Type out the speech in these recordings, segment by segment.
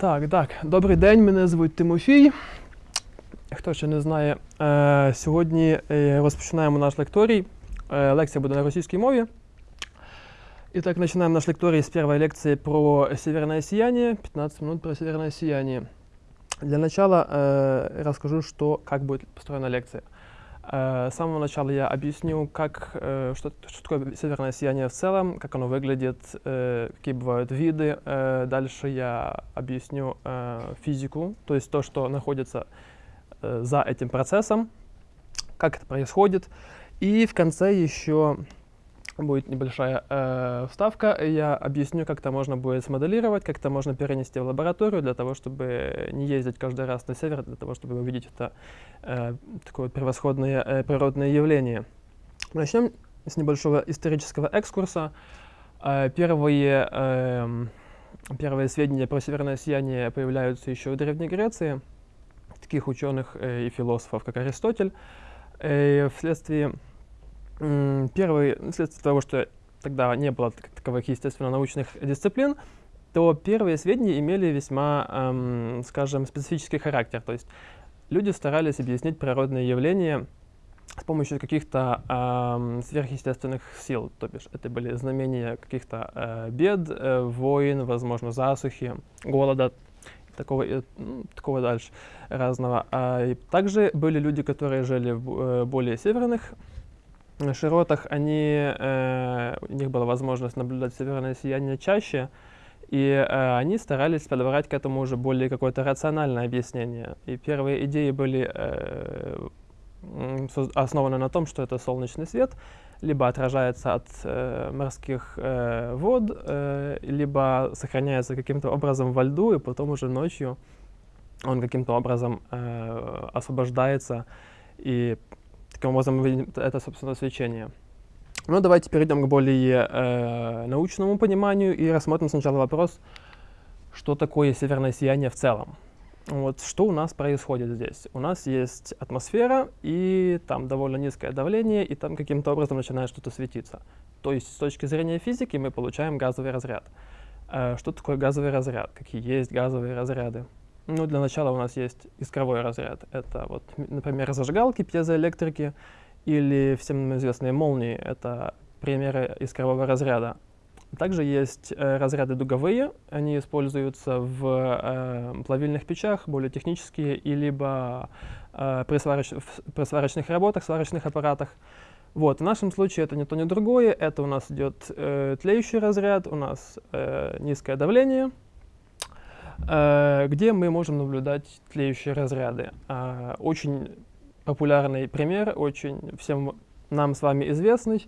Так, так, добрий день, мене звуть Тимофій. Хто ще не знає, е, сьогодні е, розпочинаємо наш лекторій. Е, лекція буде на російській мові. Итак, начинаем наш лекторий с первой лекции про северное сияние. 15 минут про северное сияние. Для начала э, расскажу, что, как будет построена лекция. Э, с самого начала я объясню, как, э, что, что такое северное сияние в целом, как оно выглядит, э, какие бывают виды. Дальше я объясню физику, то есть то, что находится за этим процессом, как это происходит. И в конце еще будет небольшая э, вставка. Я объясню, как это можно будет смоделировать, как это можно перенести в лабораторию для того, чтобы не ездить каждый раз на север, для того, чтобы увидеть это э, такое превосходное э, природное явление. Начнем с небольшого исторического экскурса. Э, первые, э, первые сведения про северное сияние появляются еще в Древней Греции, таких ученых э, и философов, как Аристотель. Э, вследствие Первый, ну, вследствие того, что тогда не было таковых естественно-научных дисциплин, то первые сведения имели весьма, эм, скажем, специфический характер. То есть люди старались объяснить природные явления с помощью каких-то эм, сверхъестественных сил. То бишь это были знамения каких-то э, бед, э, войн, возможно, засухи, голода, такого, и, ну, такого дальше разного. А, и также были люди, которые жили в э, более северных широтах они, э, у них была возможность наблюдать северное сияние чаще, и э, они старались подобрать к этому уже более какое-то рациональное объяснение. И первые идеи были э, основаны на том, что это солнечный свет, либо отражается от э, морских э, вод, э, либо сохраняется каким-то образом во льду, и потом уже ночью он каким-то образом э, освобождается, и таким образом мы видим это, собственно, свечение. Ну, давайте перейдем к более э, научному пониманию и рассмотрим сначала вопрос, что такое северное сияние в целом. Вот что у нас происходит здесь? У нас есть атмосфера, и там довольно низкое давление, и там каким-то образом начинает что-то светиться. То есть с точки зрения физики мы получаем газовый разряд. Э, что такое газовый разряд? Какие есть газовые разряды? Ну, для начала у нас есть искровой разряд. Это вот, например, зажигалки, пьезоэлектрики или всем известные молнии. Это примеры искрового разряда. Также есть э, разряды дуговые. Они используются в э, плавильных печах, более технические, и либо э, при, свароч- при сварочных работах, сварочных аппаратах. Вот, в нашем случае это не то, ни другое. Это у нас идет э, тлеющий разряд, у нас э, низкое давление, где мы можем наблюдать тлеющие разряды. А, очень популярный пример, очень всем нам с вами известный,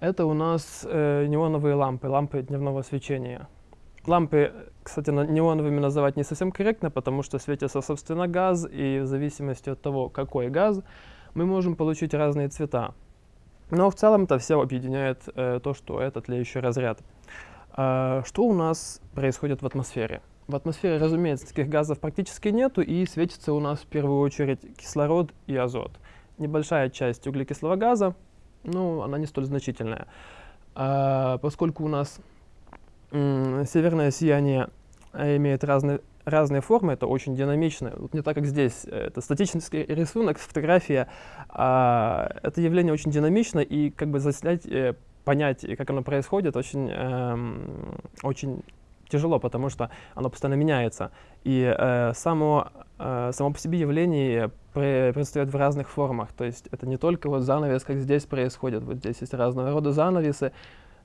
это у нас э, неоновые лампы, лампы дневного свечения. Лампы, кстати, неоновыми называть не совсем корректно, потому что светится, собственно, газ, и в зависимости от того, какой газ, мы можем получить разные цвета. Но в целом это все объединяет э, то, что это тлеющий разряд. А, что у нас происходит в атмосфере? В атмосфере, разумеется, таких газов практически нету, и светится у нас в первую очередь кислород и азот. Небольшая часть углекислого газа, ну, она не столь значительная. А, поскольку у нас северное сияние э, имеет разные, разные формы, это очень динамично. Вот не так, как здесь. э, Это статический рисунок, фотография. А, это явление очень динамично, и как бы заснять, э, понять, как оно происходит, очень, эм, очень тяжело, потому что оно постоянно меняется. И э, само, э, само по себе явление пре- предстает в разных формах. То есть это не только вот занавес, как здесь происходит. Вот здесь есть разного рода занавесы,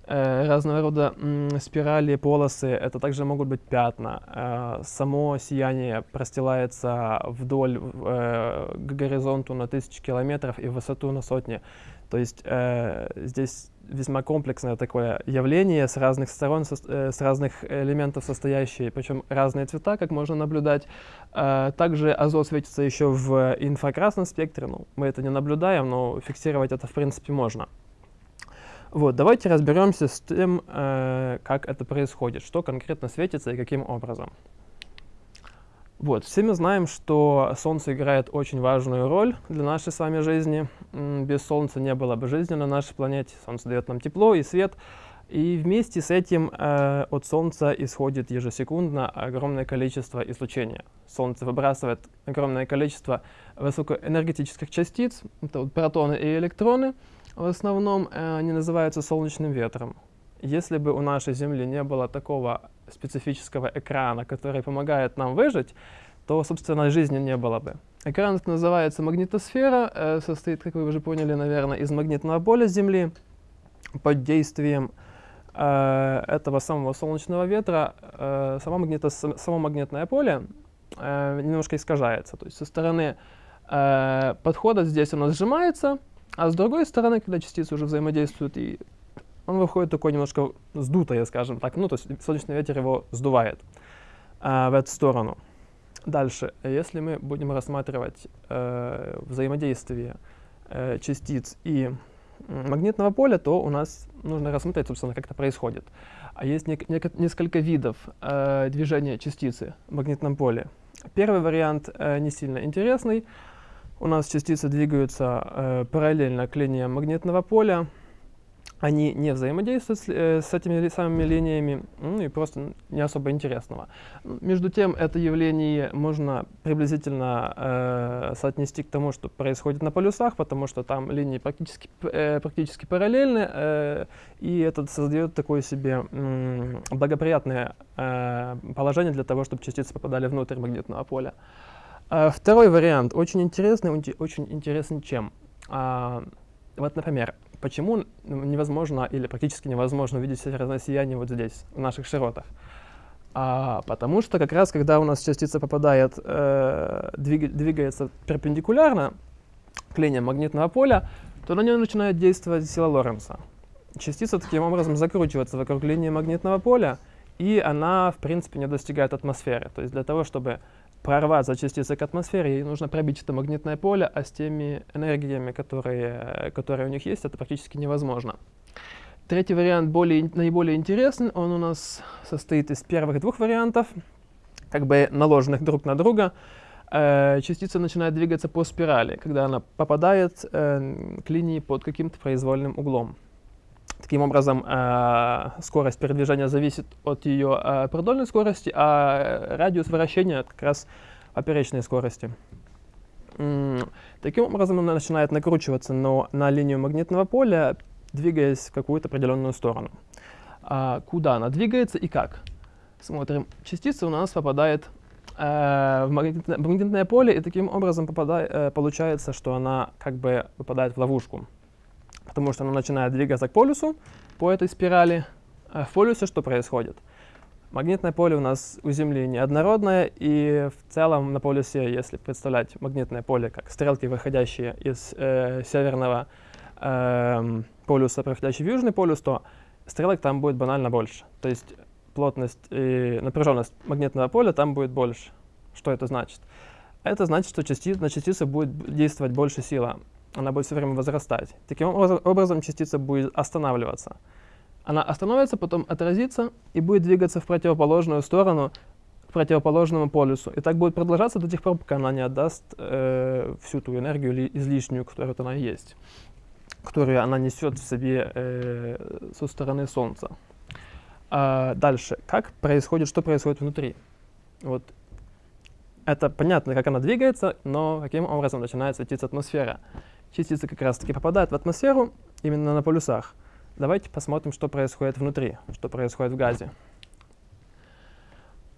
разного рода спирали, полосы. Это также могут быть пятна. Э, само сияние простилается вдоль э, к горизонту на тысячи километров и в высоту на сотни. То есть э, здесь весьма комплексное такое явление с разных сторон, э, с разных элементов состоящее, причем разные цвета, как можно наблюдать. Э, также азот светится еще в инфракрасном спектре. Ну, мы это не наблюдаем, но фиксировать это в принципе можно. Вот, давайте разберемся с тем, э, как это происходит, что конкретно светится и каким образом. Вот, все мы знаем, что Солнце играет очень важную роль для нашей с вами жизни. Без Солнца не было бы жизни на нашей планете. Солнце дает нам тепло и свет. И вместе с этим э, от Солнца исходит ежесекундно огромное количество излучения. Солнце выбрасывает огромное количество высокоэнергетических частиц, это вот протоны и электроны. В основном э, они называются солнечным ветром. Если бы у нашей Земли не было такого специфического экрана, который помогает нам выжить, то, собственно, жизни не было бы. Экран называется магнитосфера, э, состоит, как вы уже поняли, наверное, из магнитного поля Земли под действием э, этого самого солнечного ветра э, само, магнито, само магнитное поле э, немножко искажается. То есть со стороны э, подхода здесь оно сжимается, а с другой стороны, когда частицы уже взаимодействуют, и он выходит такой немножко сдутое, скажем так. Ну, то есть солнечный ветер его сдувает э, в эту сторону. Дальше, если мы будем рассматривать э, взаимодействие э, частиц и магнитного поля, то у нас нужно рассмотреть, собственно, как это происходит. А есть не, не, несколько видов э, движения частицы в магнитном поле. Первый вариант э, не сильно интересный. У нас частицы двигаются э, параллельно к линиям магнитного поля, они не взаимодействуют с, э, с этими самыми линиями, ну и просто не особо интересного. Между тем, это явление можно приблизительно э, соотнести к тому, что происходит на полюсах, потому что там линии практически, э, практически параллельны, э, и это создает такое себе э, благоприятное э, положение для того, чтобы частицы попадали внутрь магнитного поля. Второй вариант очень интересный, очень интересный чем? Э, вот, например, Почему невозможно или практически невозможно увидеть северное сияние вот здесь, в наших широтах? А, потому что как раз, когда у нас частица попадает, э, двиг, двигается перпендикулярно к линиям магнитного поля, то на нее начинает действовать сила Лоренца. Частица таким образом закручивается вокруг линии магнитного поля, и она, в принципе, не достигает атмосферы. То есть для того, чтобы прорваться частицы к атмосфере, ей нужно пробить это магнитное поле, а с теми энергиями, которые, которые у них есть, это практически невозможно. Третий вариант более, наиболее интересный, он у нас состоит из первых двух вариантов, как бы наложенных друг на друга. Э, частица начинает двигаться по спирали, когда она попадает э, к линии под каким-то произвольным углом. Таким образом, э, скорость передвижения зависит от ее э, продольной скорости, а радиус вращения как раз поперечной скорости. Таким образом, она начинает накручиваться на, на линию магнитного поля, двигаясь в какую-то определенную сторону. А куда она двигается и как? Смотрим. Частица у нас попадает в магнитное, магнитное поле, и таким образом попадает, э, получается, что она как бы попадает в ловушку потому что оно начинает двигаться к полюсу по этой спирали. А в полюсе что происходит? Магнитное поле у нас у Земли неоднородное, и в целом на полюсе, если представлять магнитное поле как стрелки, выходящие из э, северного э, полюса, проходящие в южный полюс, то стрелок там будет банально больше. То есть плотность и напряженность магнитного поля там будет больше. Что это значит? Это значит, что части, на частицы будет действовать больше сила она будет все время возрастать. Таким образом, частица будет останавливаться. Она остановится, потом отразится и будет двигаться в противоположную сторону, к противоположному полюсу. И так будет продолжаться до тех пор, пока она не отдаст э, всю ту энергию излишнюю, которая она есть, которую она несет в себе э, со стороны Солнца. А дальше, как происходит, что происходит внутри? Вот это понятно, как она двигается, но каким образом начинает светиться атмосфера частицы как раз-таки попадают в атмосферу именно на полюсах. Давайте посмотрим, что происходит внутри, что происходит в газе.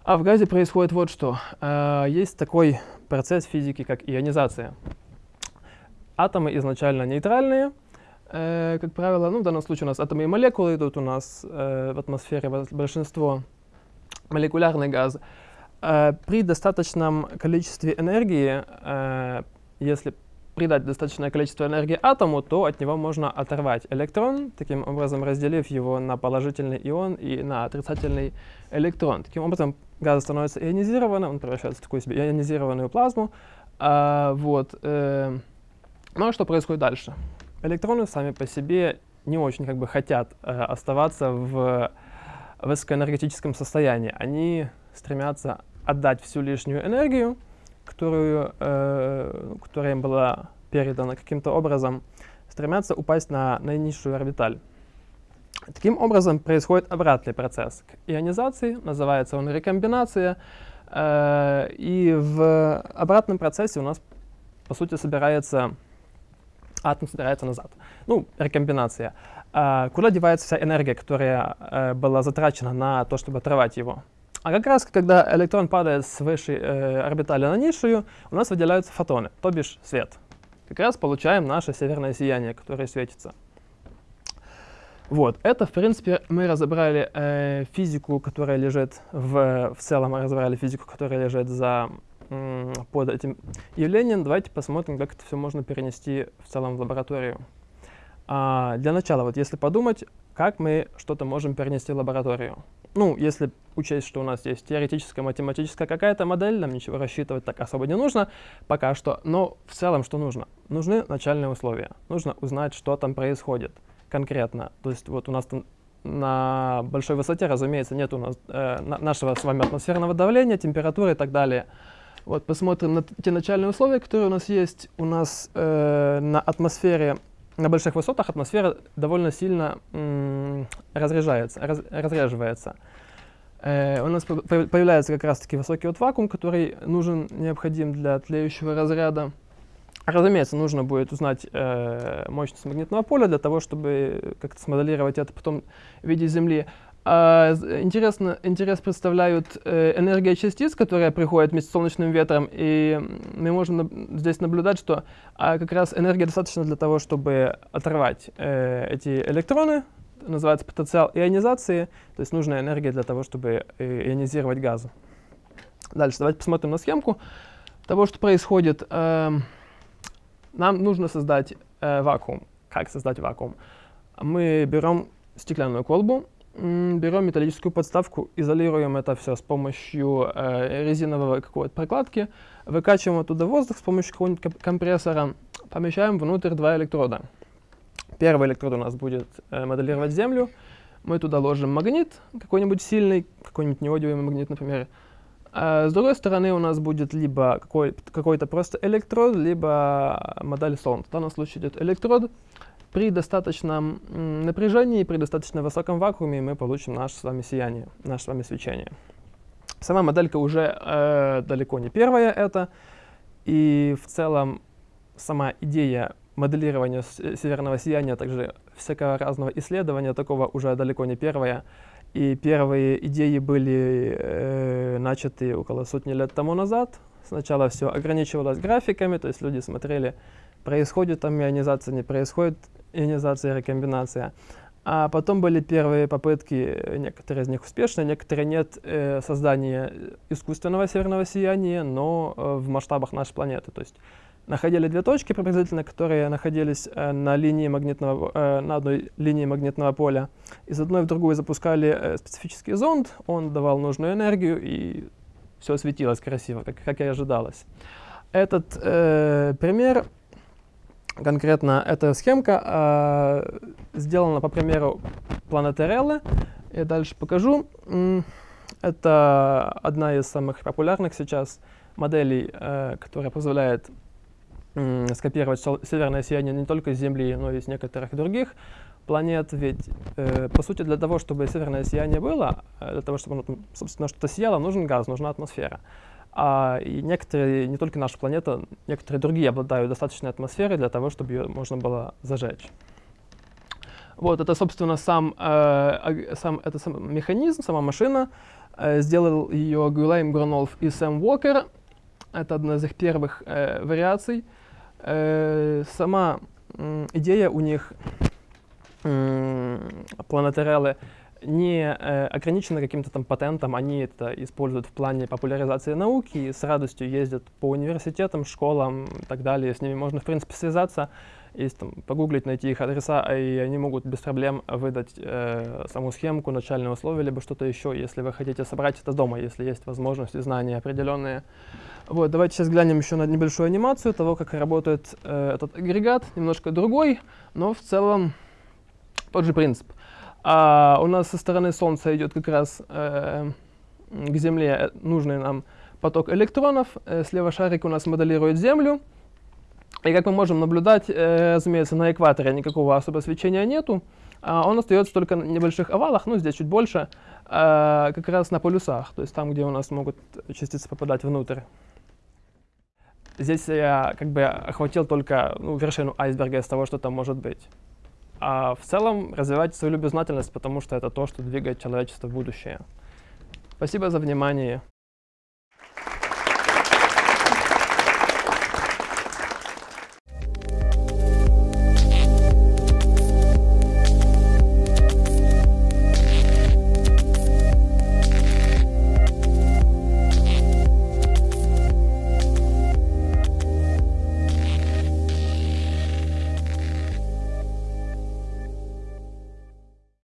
А в газе происходит вот что. Э, есть такой процесс физики, как ионизация. Атомы изначально нейтральные, э, как правило, ну, в данном случае у нас атомы и молекулы идут у нас э, в атмосфере большинство молекулярный газ. При достаточном количестве энергии, если придать достаточное количество энергии атому, то от него можно оторвать электрон, таким образом разделив его на положительный ион и на отрицательный электрон. Таким образом газ становится ионизированным, он превращается в такую себе ионизированную плазму. А, вот, э, ну а что происходит дальше? Электроны сами по себе не очень как бы хотят э, оставаться в высокоэнергетическом состоянии. Они стремятся отдать всю лишнюю энергию, которую, э, которая им была передана каким-то образом, стремятся упасть на наинизшую орбиталь. Таким образом происходит обратный процесс к ионизации, называется он рекомбинация, э, и в обратном процессе у нас, по сути, собирается атом собирается назад. Ну, рекомбинация. А куда девается вся энергия, которая э, была затрачена на то, чтобы оторвать его? А как раз, когда электрон падает с высшей э, орбитали на низшую, у нас выделяются фотоны, то бишь свет. Как раз получаем наше северное сияние, которое светится. Вот, это, в принципе, мы разобрали э, физику, которая лежит в, в целом, разобрали физику, которая лежит за, под этим явлением. Давайте посмотрим, как это все можно перенести в целом в лабораторию. А, для начала, вот если подумать, как мы что-то можем перенести в лабораторию. Ну, если учесть, что у нас есть теоретическая, математическая какая-то модель, нам ничего рассчитывать так особо не нужно пока что, но в целом что нужно? Нужны начальные условия. Нужно узнать, что там происходит конкретно. То есть вот у нас там на большой высоте, разумеется, нет у нас э, нашего с вами атмосферного давления, температуры и так далее. Вот посмотрим на те начальные условия, которые у нас есть. У нас э, на атмосфере на больших высотах атмосфера довольно сильно разряжается, раз, разряживается. Э, у нас появляется как раз-таки высокий вот вакуум, который нужен, необходим для тлеющего разряда. Разумеется, нужно будет узнать э, мощность магнитного поля для того, чтобы как-то смоделировать это потом в виде Земли. А, интересно, интерес представляют э, энергия частиц, которая приходит вместе с солнечным ветром, и мы можем на, здесь наблюдать, что а, как раз энергия достаточно для того, чтобы оторвать э, эти электроны, называется потенциал ионизации, то есть нужная энергия для того, чтобы э, ионизировать газы. Дальше давайте посмотрим на схемку того, что происходит. Э, нам нужно создать э, вакуум. Как создать вакуум? Мы берем стеклянную колбу, берем металлическую подставку, изолируем это все с помощью э, резиновой какой-то прокладки, выкачиваем оттуда воздух с помощью какого-нибудь компрессора, помещаем внутрь два электрода. Первый электрод у нас будет э, моделировать Землю, мы туда ложим магнит, какой-нибудь сильный, какой-нибудь неодиевый магнит, например. А с другой стороны у нас будет либо какой-то какой просто электрод, либо модель Солнца. В данном случае идет электрод, при достаточном напряжении, при достаточно высоком вакууме мы получим наше с вами сияние, наше с вами свечение. Сама моделька уже э, далеко не первая это, и в целом сама идея моделирования северного сияния, а также всякого разного исследования такого уже далеко не первая. И первые идеи были э, начаты около сотни лет тому назад. Сначала все ограничивалось графиками, то есть люди смотрели, происходит там ионизация, не происходит ионизация, рекомбинация. А потом были первые попытки, некоторые из них успешные, некоторые нет, э, создания искусственного северного сияния, но э, в масштабах нашей планеты. То есть находили две точки приблизительно, которые находились э, на, линии магнитного, на одной линии магнитного поля. Из одной в другую запускали специфический зонд, он давал нужную энергию, и все светилось красиво, как, как и ожидалось. Этот э, пример конкретно эта схемка э, сделана по примеру планетереллы. Я дальше покажу. Это одна из самых популярных сейчас моделей, э, которая позволяет э, скопировать северное сияние не только с Земли, но и с некоторых других планет. Ведь, э, по сути, для того, чтобы северное сияние было, э, для того, чтобы оно, собственно, что-то сияло, нужен газ, нужна атмосфера. А, и некоторые, не только наша планета, некоторые другие обладают достаточной атмосферой для того, чтобы ее можно было зажечь. Вот, это, собственно, сам, э, сам, это сам механизм, сама машина. Э, сделал ее Гюлайм Гранолф и Сэм Уокер. Это одна из их первых э, вариаций. Э, сама э, идея у них, э, планетарелы, не э, ограничены каким-то там патентом, они это используют в плане популяризации науки и с радостью ездят по университетам, школам и так далее. С ними можно, в принципе, связаться, если там, погуглить, найти их адреса, и они могут без проблем выдать э, саму схемку, начальные условия, либо что-то еще, если вы хотите собрать это дома, если есть возможность и знания определенные. Вот, давайте сейчас глянем еще на небольшую анимацию того, как работает э, этот агрегат, немножко другой, но в целом тот же принцип. А у нас со стороны Солнца идет как раз э, к Земле нужный нам поток электронов. Э, слева шарик у нас моделирует Землю. И как мы можем наблюдать, э, разумеется, на экваторе никакого особого свечения нету. А он остается только на небольших овалах, ну здесь чуть больше, э, как раз на полюсах, то есть там, где у нас могут частицы попадать внутрь. Здесь я как бы охватил только ну, вершину айсберга из того, что там может быть. А в целом развивайте свою любознательность, потому что это то, что двигает человечество в будущее. Спасибо за внимание.